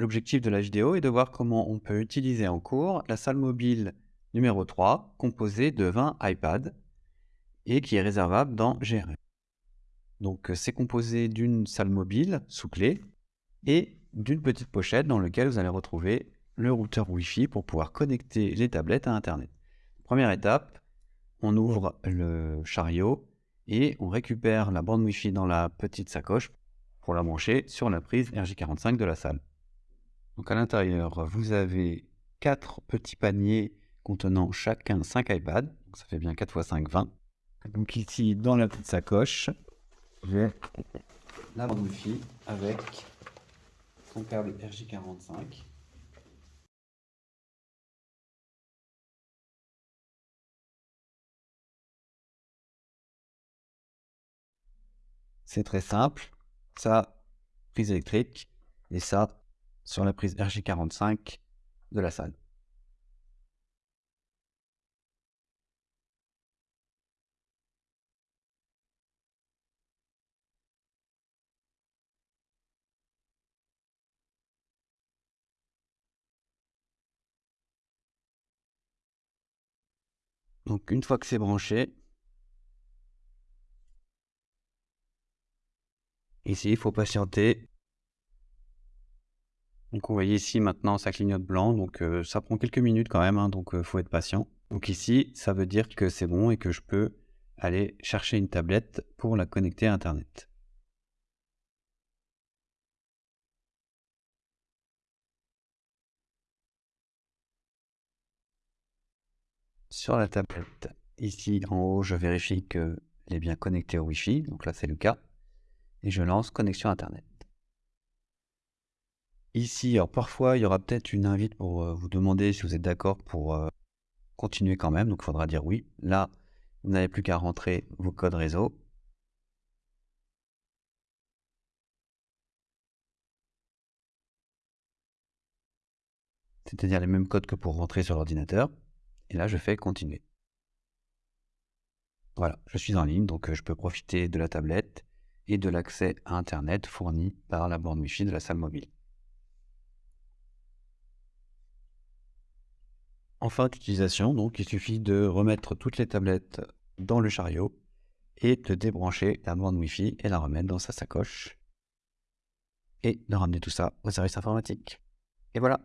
L'objectif de la vidéo est de voir comment on peut utiliser en cours la salle mobile numéro 3, composée de 20 iPads et qui est réservable dans GRE. Donc c'est composé d'une salle mobile sous clé et d'une petite pochette dans laquelle vous allez retrouver le routeur Wi-Fi pour pouvoir connecter les tablettes à Internet. Première étape, on ouvre le chariot et on récupère la bande Wi-Fi dans la petite sacoche pour la brancher sur la prise RJ45 de la salle. Donc à l'intérieur, vous avez quatre petits paniers contenant chacun 5 iPads. Donc ça fait bien 4 x 5, 20. Donc ici, dans la petite sacoche, j'ai la Wi-Fi avec son câble RJ45. C'est très simple. Ça, prise électrique. Et ça, sur la prise RJ45 de la salle. Donc une fois que c'est branché, ici il faut patienter. Donc vous voyez ici maintenant ça clignote blanc, donc euh, ça prend quelques minutes quand même, hein, donc il euh, faut être patient. Donc ici ça veut dire que c'est bon et que je peux aller chercher une tablette pour la connecter à internet. sur la tablette. Ici, en haut, je vérifie qu'elle est bien connectée au Wi-Fi. Donc là, c'est le cas. Et je lance connexion Internet. Ici, alors parfois, il y aura peut-être une invite pour euh, vous demander si vous êtes d'accord pour euh, continuer quand même. Donc, il faudra dire oui. Là, vous n'avez plus qu'à rentrer vos codes réseau. C'est-à-dire les mêmes codes que pour rentrer sur l'ordinateur. Et là, je fais continuer. Voilà, je suis en ligne, donc euh, je peux profiter de la tablette et de l'accès à Internet fourni par la borne Wi-Fi de la salle mobile. En fin d'utilisation, il suffit de remettre toutes les tablettes dans le chariot et de débrancher la borne Wi-Fi et la remettre dans sa sacoche et de ramener tout ça au service informatique. Et voilà